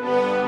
In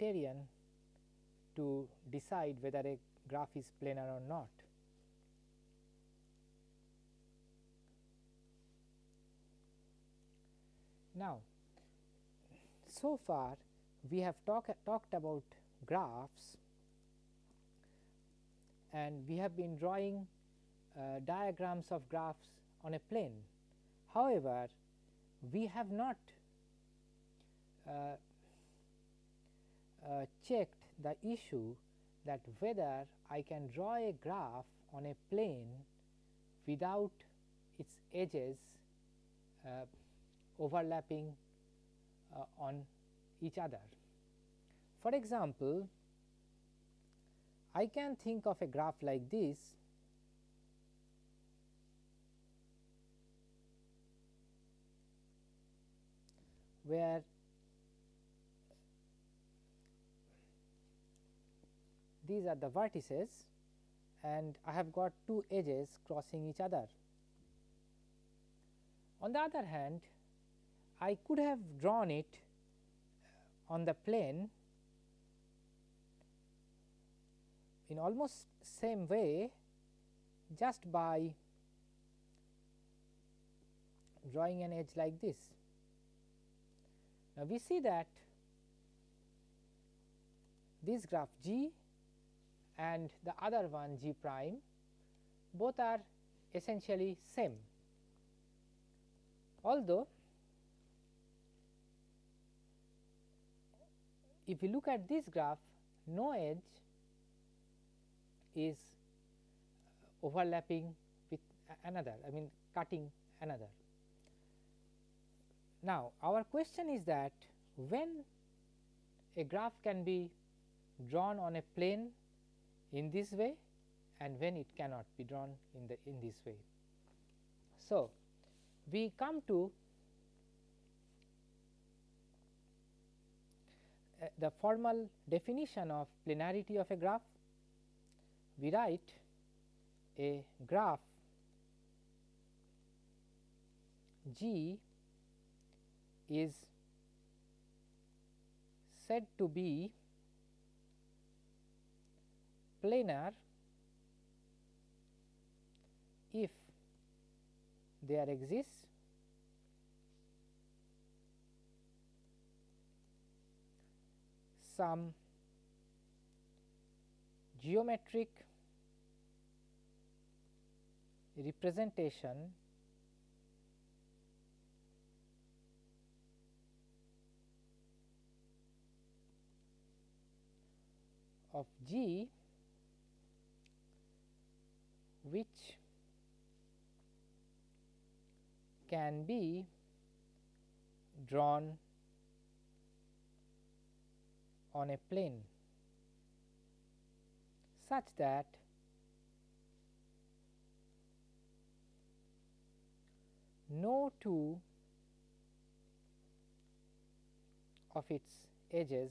criterion to decide whether a graph is planar or not. Now, so far we have talk, talked about graphs and we have been drawing uh, diagrams of graphs on a plane. However, we have not uh, uh, checked the issue that whether I can draw a graph on a plane without its edges uh, overlapping uh, on each other. For example, I can think of a graph like this where these are the vertices and I have got two edges crossing each other. On the other hand, I could have drawn it uh, on the plane in almost same way just by drawing an edge like this. Now, we see that this graph G and the other one G prime both are essentially same. Although, if you look at this graph no edge is overlapping with another I mean cutting another. Now, our question is that when a graph can be drawn on a plane in this way and when it cannot be drawn in the in this way. So, we come to uh, the formal definition of planarity of a graph. We write a graph G is said to be planar if there exists some geometric representation of G which can be drawn on a plane such that no two of its edges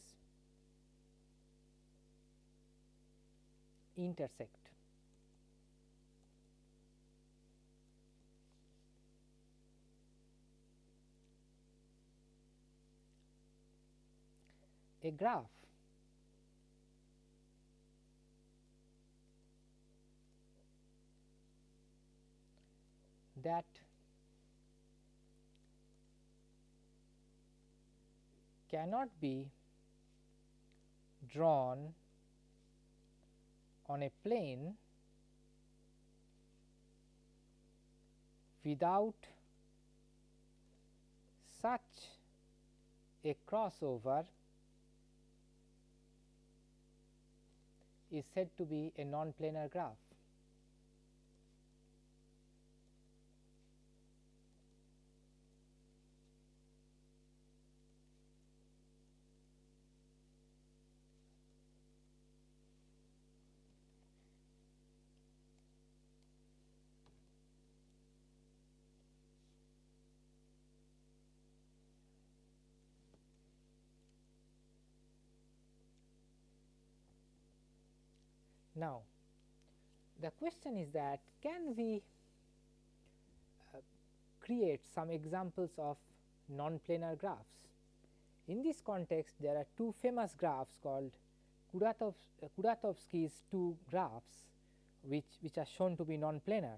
intersect. A graph. That cannot be drawn on a plane without such a crossover is said to be a non-planar graph. Now, the question is that can we uh, create some examples of non-planar graphs. In this context there are two famous graphs called Kuratov, uh, Kuratowski's two graphs which, which are shown to be non-planar.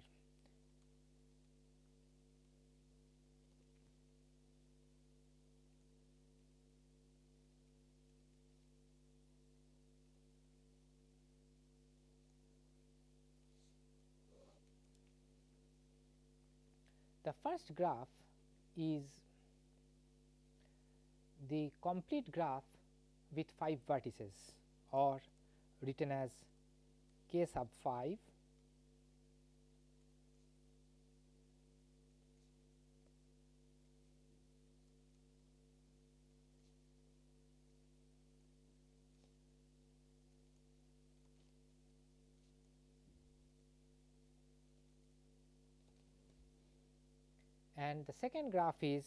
First graph is the complete graph with 5 vertices or written as k sub 5 and the second graph is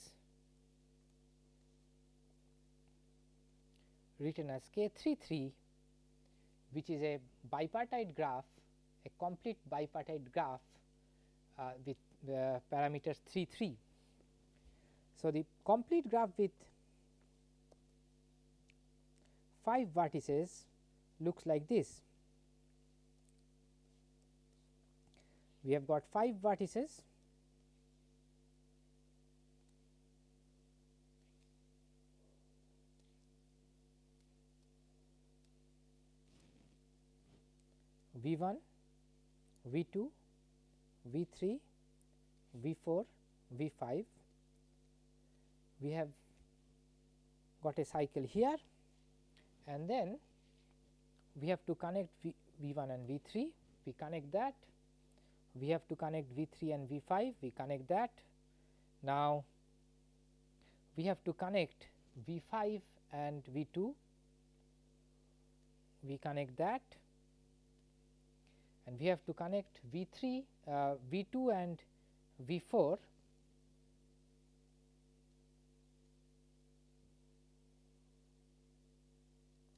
written as k 3 3 which is a bipartite graph a complete bipartite graph uh, with the parameters 3 3. So, the complete graph with 5 vertices looks like this. We have got 5 vertices V 1, V 2, V 3, V 4, V 5. We have got a cycle here and then we have to connect v, v 1 and V 3, we connect that, we have to connect V 3 and V 5, we connect that. Now, we have to connect V 5 and V 2, we connect that and we have to connect V 3, uh, V 2 and V 4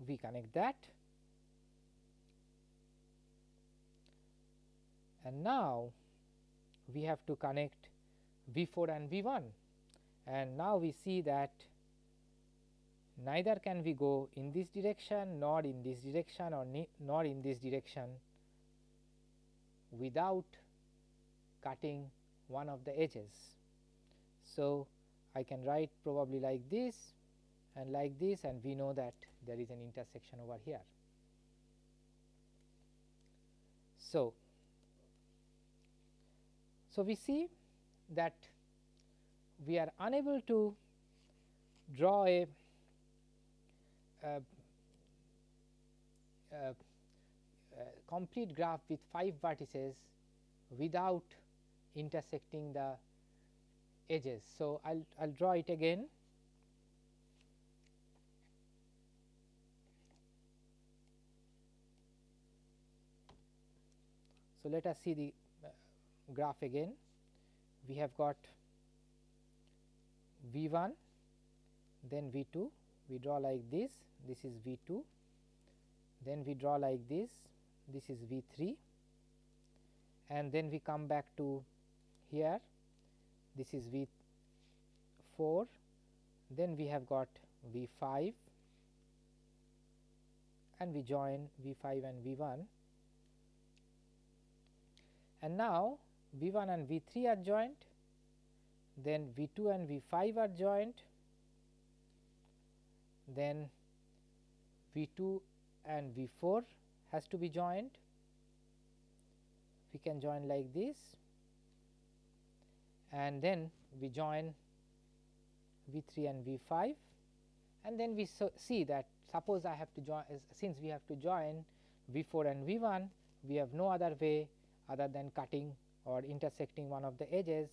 we connect that. And now we have to connect V 4 and V 1 and now we see that neither can we go in this direction nor in this direction or nor in this direction without cutting one of the edges. So, I can write probably like this and like this and we know that there is an intersection over here. So, so we see that we are unable to draw a, a, complete graph with 5 vertices without intersecting the edges. So, I will I'll draw it again. So, let us see the uh, graph again. We have got V 1 then V 2 we draw like this this is V 2 then we draw like this this is V 3 and then we come back to here. This is V 4 then we have got V 5 and we join V 5 and V 1 and now V 1 and V 3 are joined. Then V 2 and V 5 are joined. Then V 2 and V 4 has to be joined. We can join like this and then we join V 3 and V 5 and then we so see that suppose I have to join since we have to join V 4 and V 1 we have no other way other than cutting or intersecting one of the edges.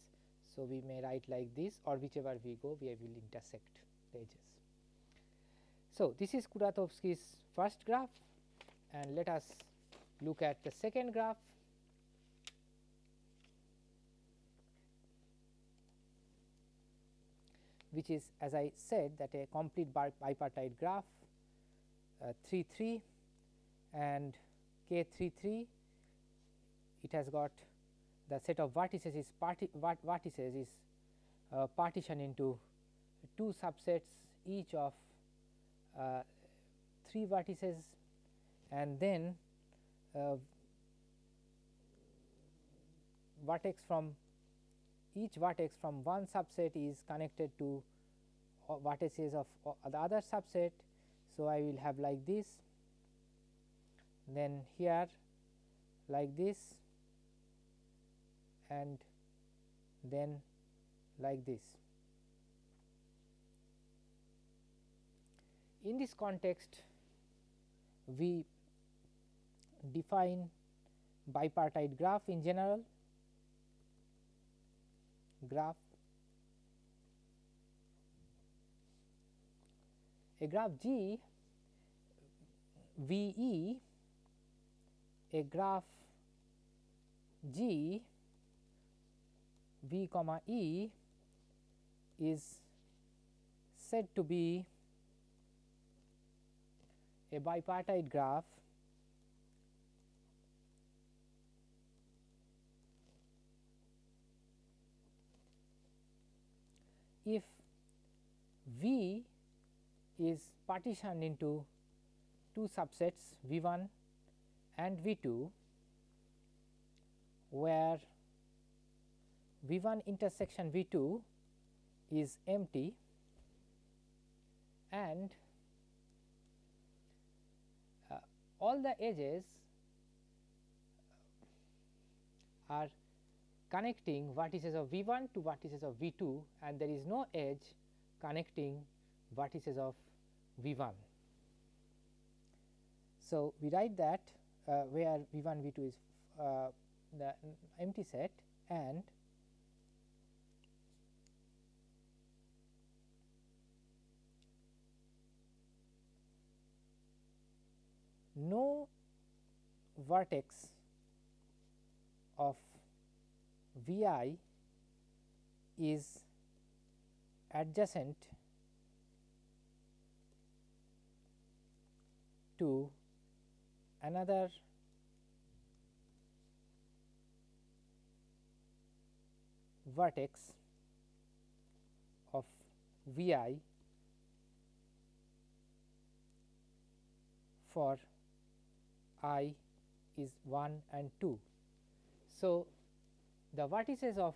So, we may write like this or whichever we go we will intersect the edges. So, this is Kuratowski's first graph and let us look at the second graph. which is as I said that a complete bipartite graph uh, 3 3 and k 3 3 it has got the set of vertices is parti vertices is uh, partitioned into two subsets each of uh, 3 vertices and then uh, vertex from each vertex from one subset is connected to uh, vertices of uh, the other subset. So, I will have like this then here like this and then like this. In this context we define bipartite graph in general. Graph. A graph G V E a graph G V comma E is said to be a bipartite graph if V is partitioned into two subsets V 1 and V 2 where V 1 intersection V 2 is empty and uh, all the edges are connecting vertices of V 1 to vertices of V 2 and there is no edge connecting vertices of V 1. So, we write that uh, where V 1 V 2 is uh, the empty set and no vertex of V i is adjacent to another vertex of V i for i is 1 and 2. So, the vertices of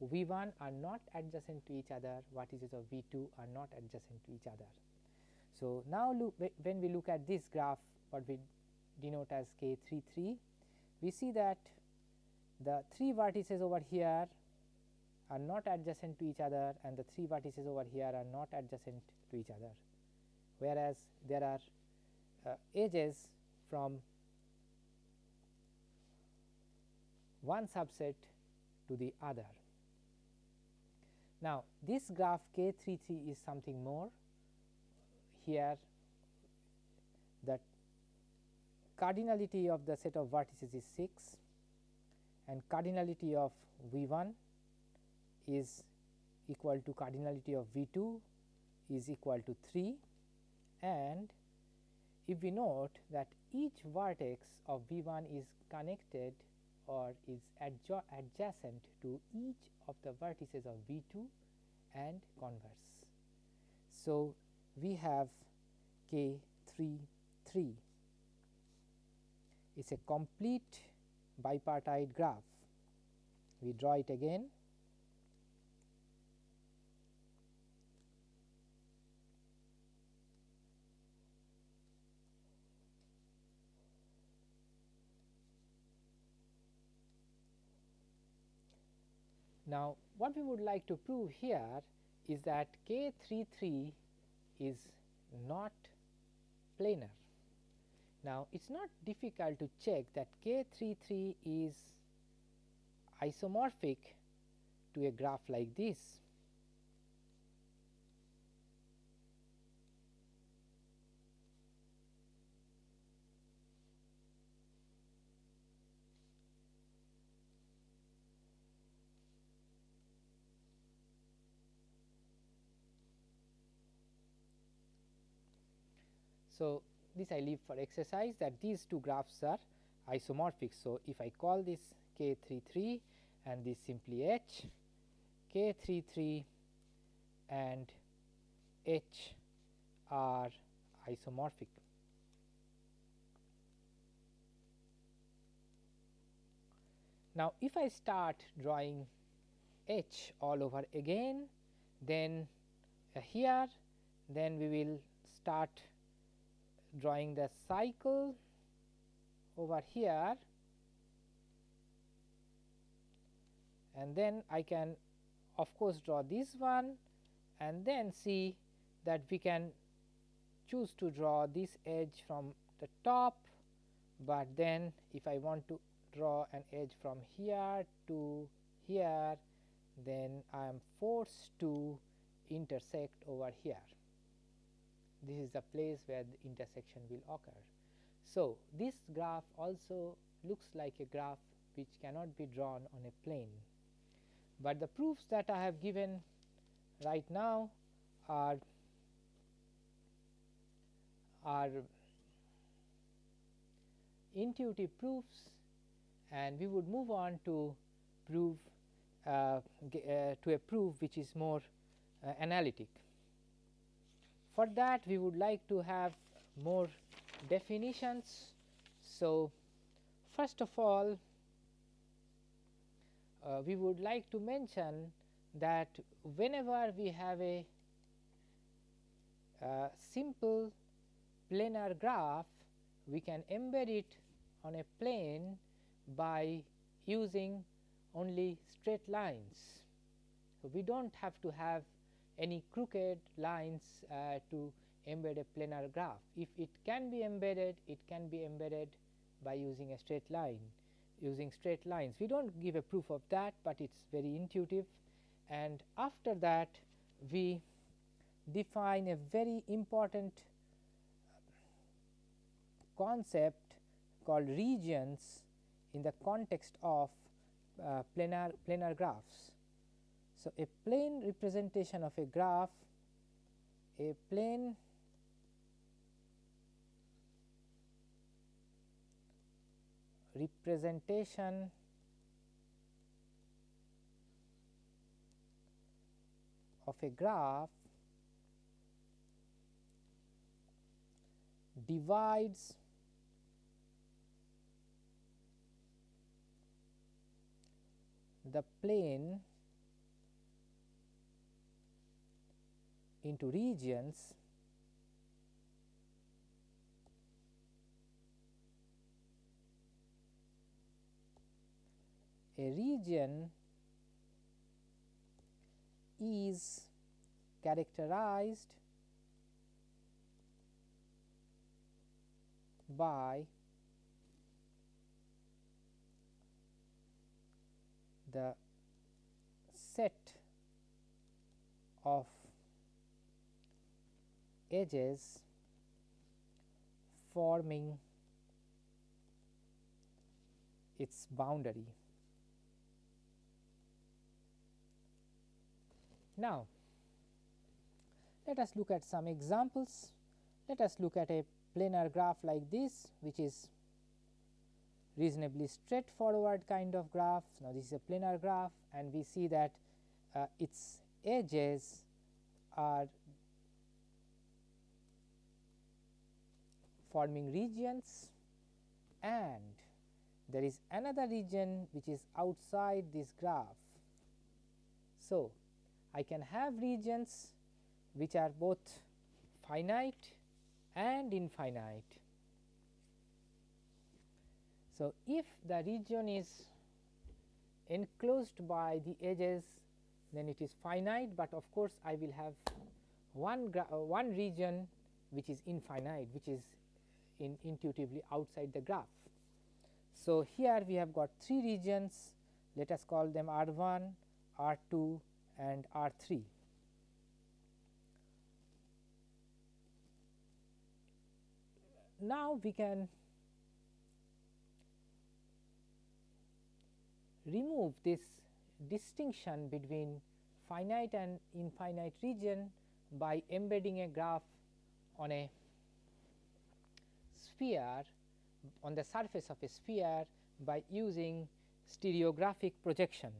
V 1 are not adjacent to each other, vertices of V 2 are not adjacent to each other. So, now look when we look at this graph what we denote as k 3 3, we see that the 3 vertices over here are not adjacent to each other and the 3 vertices over here are not adjacent to each other, whereas there are uh, edges from one subset to the other. Now, this graph k 3 3 is something more here that cardinality of the set of vertices is 6 and cardinality of V 1 is equal to cardinality of V 2 is equal to 3 and if we note that each vertex of V 1 is connected or is adjacent to each of the vertices of V 2 and converse. So, we have k 3 3 it is a complete bipartite graph. We draw it again Now, what we would like to prove here is that k 3 3 is not planar. Now, it is not difficult to check that k 3 3 is isomorphic to a graph like this. So, this I leave for exercise that these two graphs are isomorphic. So, if I call this k 3 3 and this simply h k 3 3 and h are isomorphic. Now, if I start drawing h all over again, then uh, here then we will start drawing the cycle over here. And then I can of course draw this one. And then see that we can choose to draw this edge from the top, but then if I want to draw an edge from here to here then I am forced to intersect over here. This is the place where the intersection will occur. So, this graph also looks like a graph which cannot be drawn on a plane, but the proofs that I have given right now are are intuitive proofs and we would move on to prove uh, uh, to a proof which is more uh, analytic. For that we would like to have more definitions. So, first of all uh, we would like to mention that whenever we have a uh, simple planar graph we can embed it on a plane by using only straight lines. So, we do not have to have any crooked lines uh, to embed a planar graph. If it can be embedded, it can be embedded by using a straight line using straight lines. We do not give a proof of that, but it is very intuitive and after that we define a very important concept called regions in the context of uh, planar planar graphs. So, a plane representation of a graph, a plane representation of a graph divides the plane into regions a region is characterized by the set of edges forming its boundary. Now, let us look at some examples. Let us look at a planar graph like this which is reasonably straightforward kind of graph. Now, this is a planar graph and we see that uh, its edges are forming regions and there is another region which is outside this graph. So, I can have regions which are both finite and infinite so, if the region is enclosed by the edges then it is finite, but of course, I will have one, uh, one region which is infinite which is in intuitively outside the graph. So, here we have got three regions let us call them R 1, R 2 and R 3. Now, we can remove this distinction between finite and infinite region by embedding a graph on a sphere on the surface of a sphere by using stereographic projection.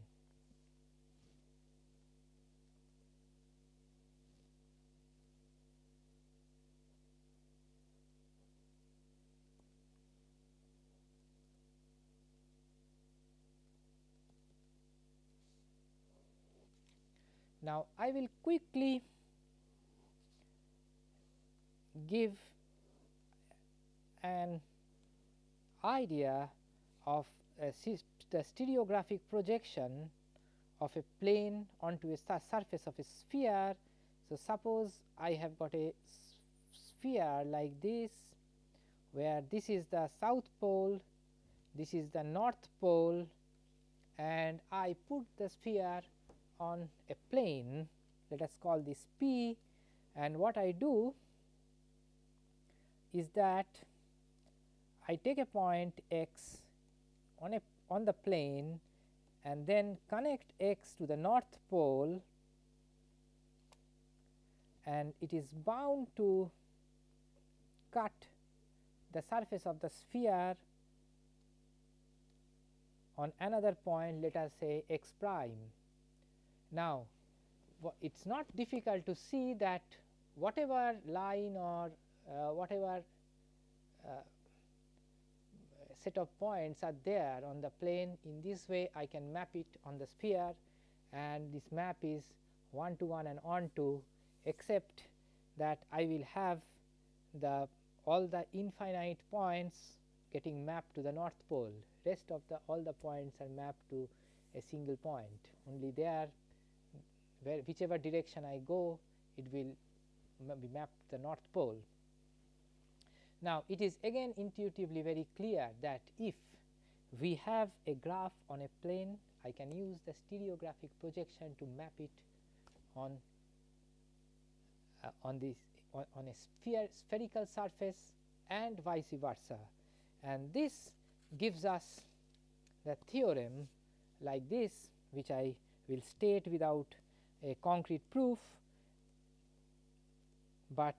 Now, I will quickly give an idea of the stereographic projection of a plane onto a surface of a sphere. So, suppose I have got a sphere like this, where this is the south pole, this is the north pole and I put the sphere on a plane let us call this P and what I do is that I take a point x on a on the plane and then connect x to the north pole and it is bound to cut the surface of the sphere on another point let us say x prime. Now, it is not difficult to see that whatever line or uh, whatever uh, set of points are there on the plane. In this way I can map it on the sphere and this map is 1 to 1 and on to except that I will have the all the infinite points getting mapped to the north pole. Rest of the all the points are mapped to a single point. Only there where whichever direction I go it will be mapped to the north pole. Now, it is again intuitively very clear that if we have a graph on a plane I can use the stereographic projection to map it on uh, on this on, on a sphere spherical surface and vice versa. And this gives us the theorem like this which I will state without a concrete proof, but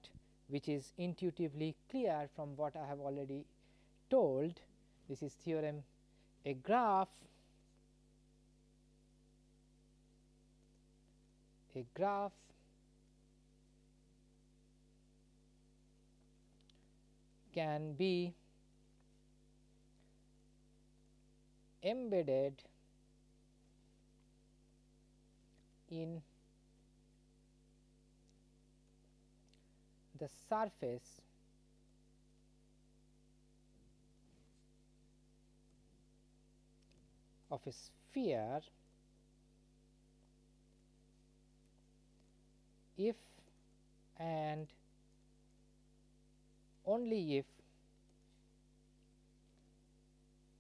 which is intuitively clear from what I have already told. This is theorem a graph a graph can be embedded in the surface of a sphere if and only if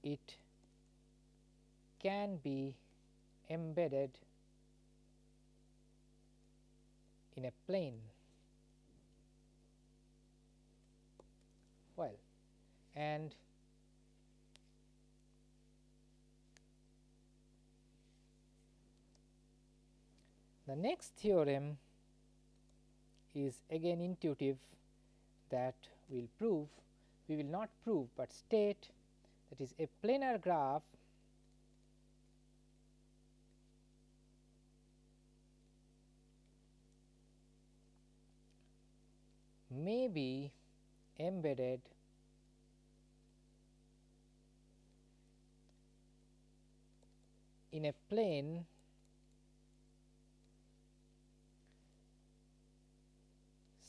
it can be embedded in a plane. And the next theorem is again intuitive that we will prove, we will not prove, but state that is a planar graph may be embedded in a plane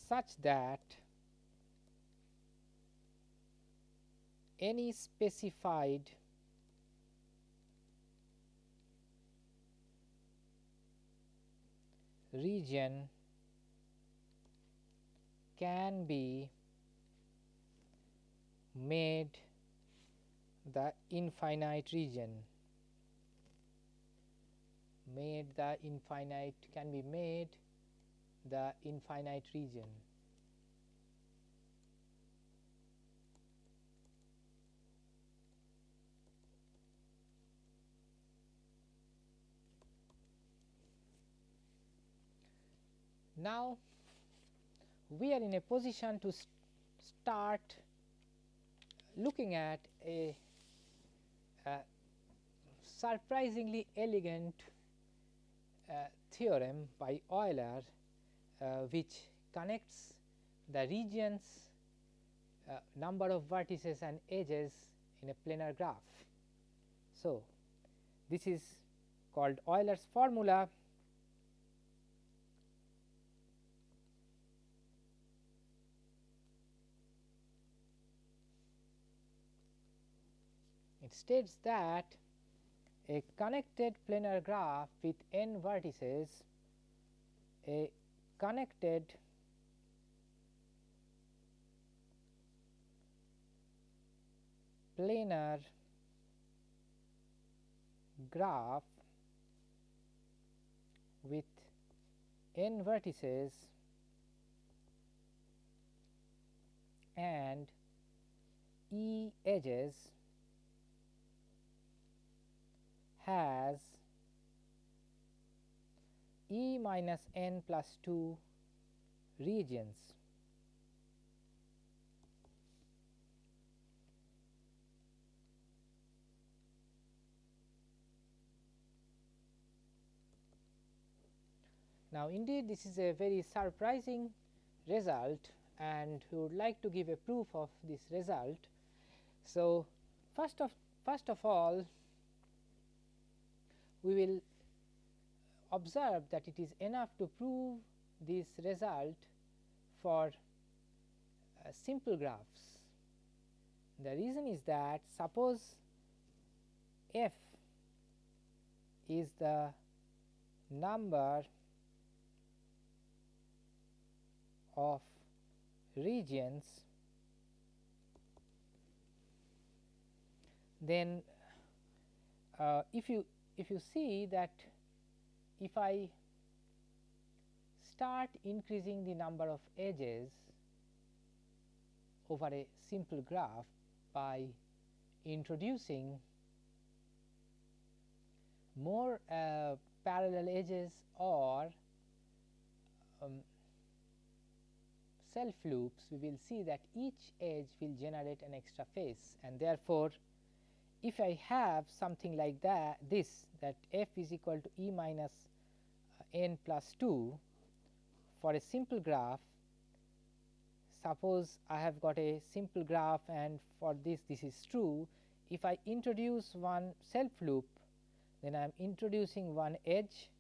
such that any specified region can be made the infinite region made the infinite can be made the infinite region. Now, we are in a position to st start looking at a, a surprisingly elegant theorem by Euler, uh, which connects the regions uh, number of vertices and edges in a planar graph. So, this is called Euler's formula it states that a connected planar graph with n vertices. A connected planar graph with n vertices and e edges has e minus n plus 2 regions. Now, indeed this is a very surprising result and we would like to give a proof of this result. So, first of first of all we will observe that it is enough to prove this result for uh, simple graphs. The reason is that suppose f is the number of regions then uh, if you if you see that if I start increasing the number of edges over a simple graph by introducing more uh, parallel edges or um, self loops, we will see that each edge will generate an extra face and therefore, if I have something like that this that f is equal to e minus uh, n plus 2 for a simple graph suppose I have got a simple graph and for this this is true if I introduce one self loop then I am introducing one edge.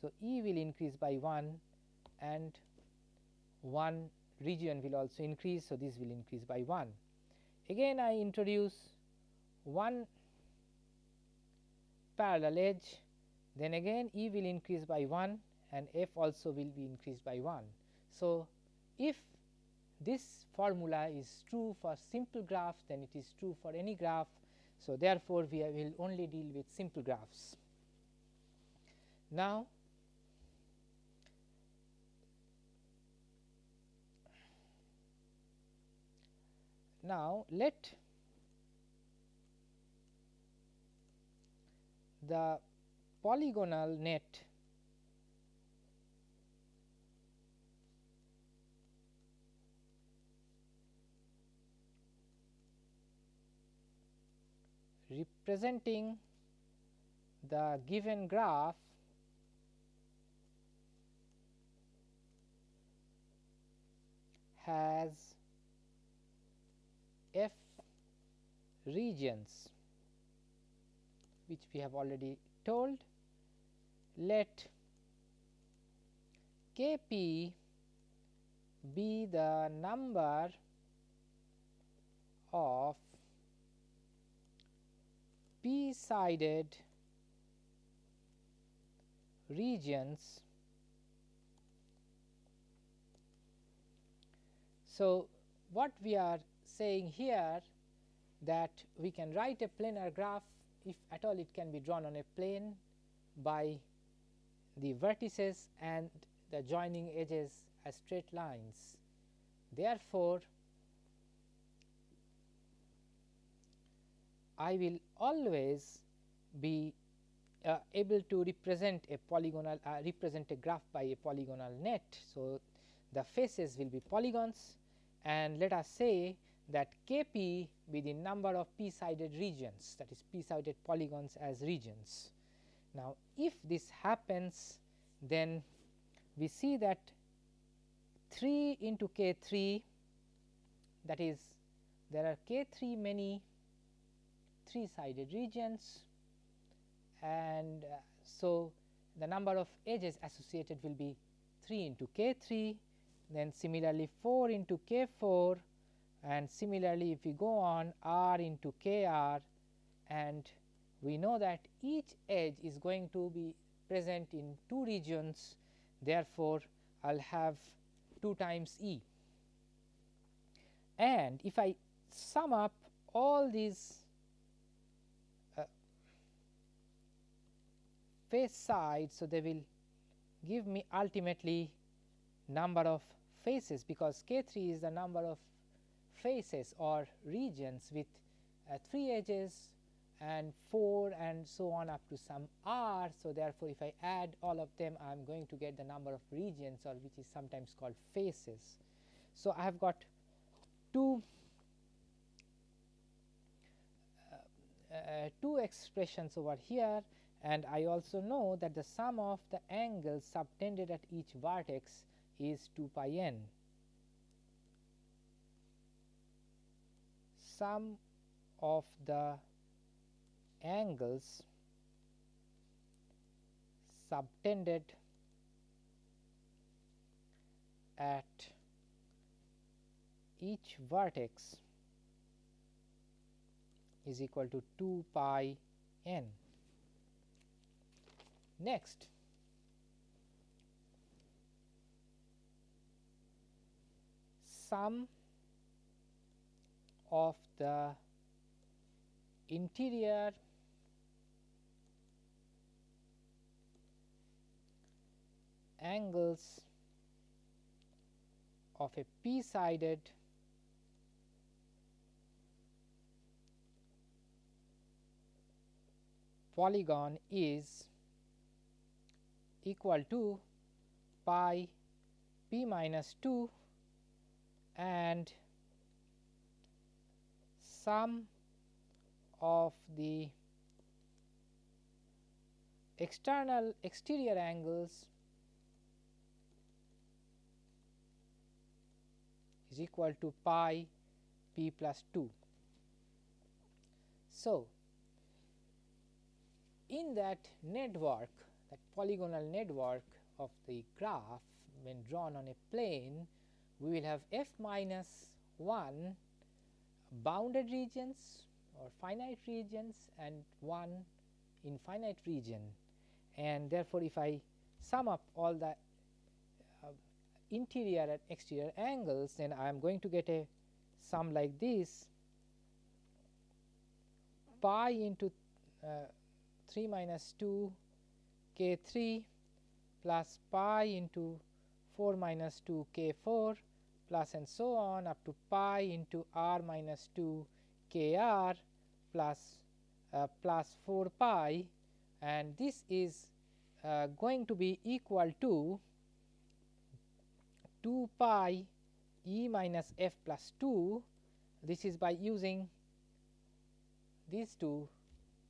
So, E will increase by 1 and one region will also increase. So, this will increase by 1. Again I introduce one parallel edge then again E will increase by 1 and F also will be increased by 1. So, if this formula is true for simple graph then it is true for any graph. So, therefore, we will only deal with simple graphs. Now, now let the polygonal net. Representing the given graph has f regions which we have already told. Let k p be the number of p sided regions. So, what we are saying here that we can write a planar graph if at all it can be drawn on a plane by the vertices and the joining edges as straight lines. Therefore, I will always be uh, able to represent a polygonal uh, represent a graph by a polygonal net. So, the faces will be polygons and let us say that k p be the number of p sided regions that is p sided polygons as regions. Now, if this happens then we see that 3 into k 3 that is there are k 3 many 3 sided regions and uh, so the number of edges associated will be 3 into k 3 then similarly 4 into k 4 and similarly if we go on r into k r and we know that each edge is going to be present in two regions therefore, I will have 2 times E and if I sum up all these uh, face sides. So, they will give me ultimately number of faces because k 3 is the number of faces or regions with uh, 3 edges and 4 and so on up to some r. So, therefore, if I add all of them I am going to get the number of regions or which is sometimes called faces. So, I have got two uh, uh, two expressions over here and I also know that the sum of the angles subtended at each vertex is 2 pi n. Sum of the angles subtended at each vertex is equal to 2 pi n. Next, sum of the interior angles of a p sided polygon is equal to pi p minus 2 and sum of the external exterior angles is equal to pi p plus 2. So, in that network that polygonal network of the graph when drawn on a plane we will have f minus 1 bounded regions or finite regions and 1 infinite region. And therefore, if I sum up all the uh, interior and exterior angles then I am going to get a sum like this. Pi into uh, 3 minus 2 k 3 plus pi into 4 minus 2 k 4 plus and so on up to pi into r minus 2 k r plus uh, plus 4 pi. And this is uh, going to be equal to 2 pi e minus f plus 2 this is by using these two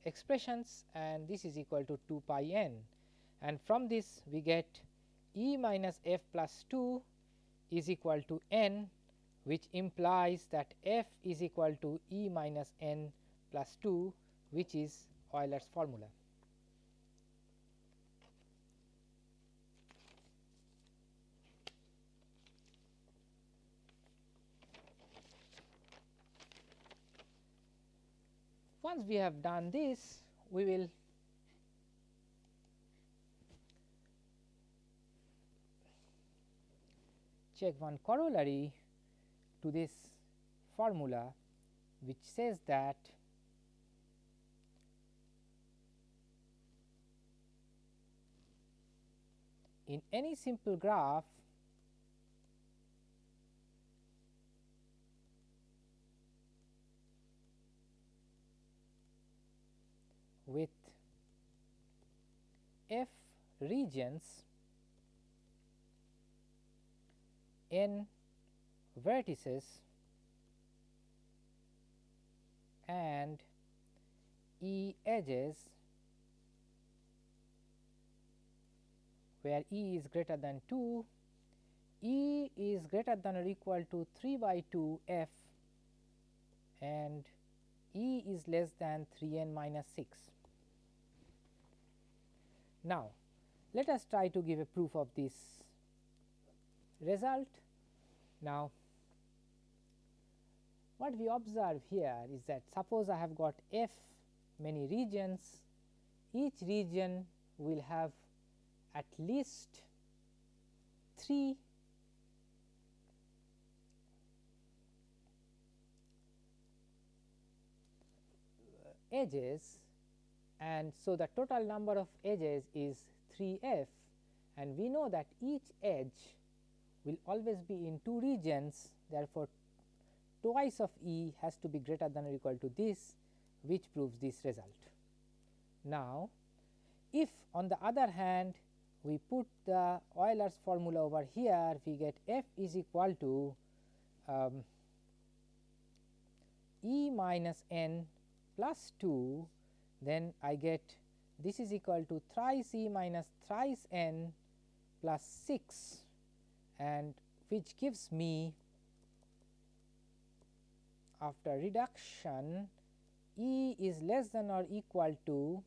expressions and this is equal to 2 pi n. And from this we get e minus f plus 2 is equal to n which implies that f is equal to e minus n plus 2 which is Euler's formula. Once we have done this, we will check one corollary to this formula which says that in any simple graph with f regions n vertices and E edges where E is greater than 2, E is greater than or equal to 3 by 2 f and E is less than 3 n minus 6. Now, let us try to give a proof of this result. Now, what we observe here is that suppose I have got f many regions, each region will have at least 3 edges and so the total number of edges is 3 f and we know that each edge will always be in two regions therefore, twice of E has to be greater than or equal to this which proves this result. Now, if on the other hand we put the Euler's formula over here we get f is equal to um, E minus n plus 2 then I get this is equal to thrice E minus thrice n plus 6 and which gives me after reduction E is less than or equal to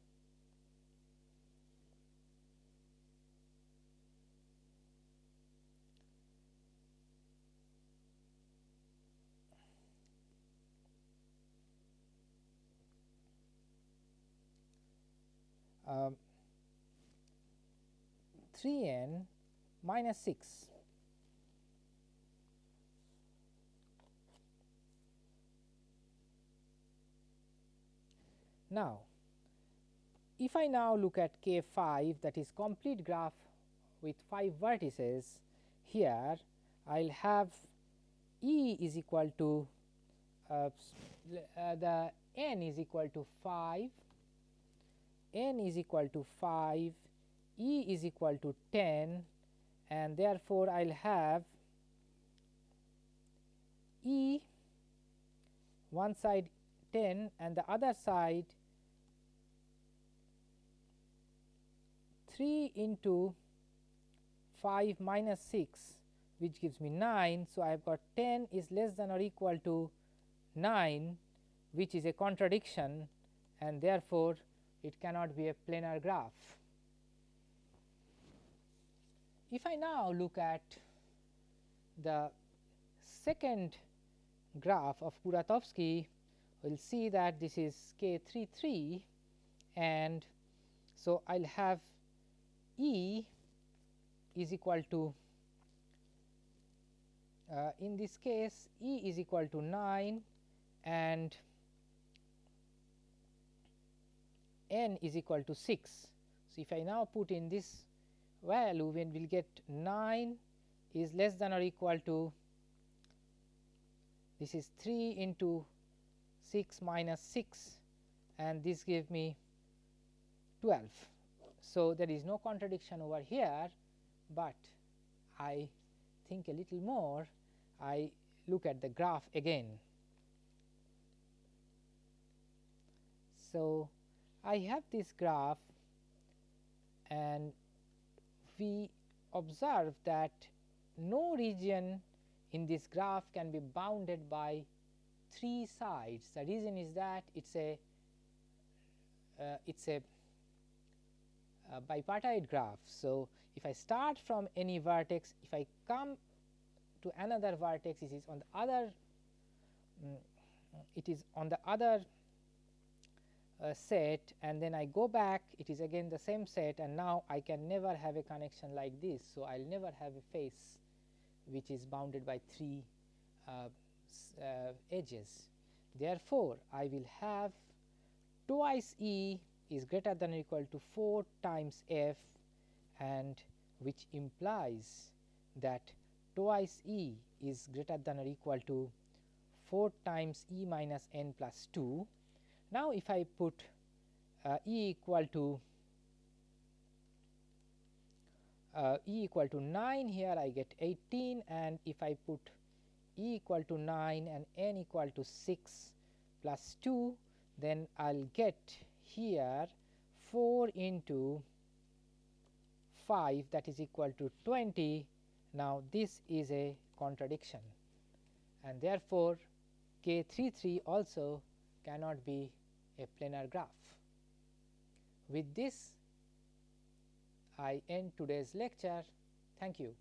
um, 3 n minus 6. Now, if I now look at K 5 that is complete graph with 5 vertices here I will have E is equal to uh, uh, the n is equal to 5 n is equal to 5, E is equal to 10 and therefore, I will have E one side 10 and the other side 3 into 5 minus 6 which gives me 9. So, I have got 10 is less than or equal to 9 which is a contradiction and therefore, it cannot be a planar graph. If I now look at the second graph of Kuratowski, we will see that this is k 3 3 and so I will have E is equal to uh, in this case E is equal to 9 and n is equal to 6. So, if I now put in this value when we will get 9 is less than or equal to this is 3 into 6 minus 6 and this gave me 12. So, there is no contradiction over here, but I think a little more I look at the graph again. So, I have this graph and we observe that no region in this graph can be bounded by three sides. The reason is that it is a uh, it is a, a bipartite graph. So, if I start from any vertex, if I come to another vertex, it is on the other um, it is on the other uh, set and then I go back it is again the same set and now I can never have a connection like this. So, I will never have a face which is bounded by 3 uh, uh, edges. Therefore, I will have twice E is greater than or equal to 4 times f and which implies that twice E is greater than or equal to 4 times E minus n plus 2 now, if I put uh, E equal to uh, E equal to 9 here I get 18 and if I put E equal to 9 and n equal to 6 plus 2 then I will get here 4 into 5 that is equal to 20. Now, this is a contradiction and therefore, K 3 3 also cannot be a planar graph. With this I end today's lecture. Thank you.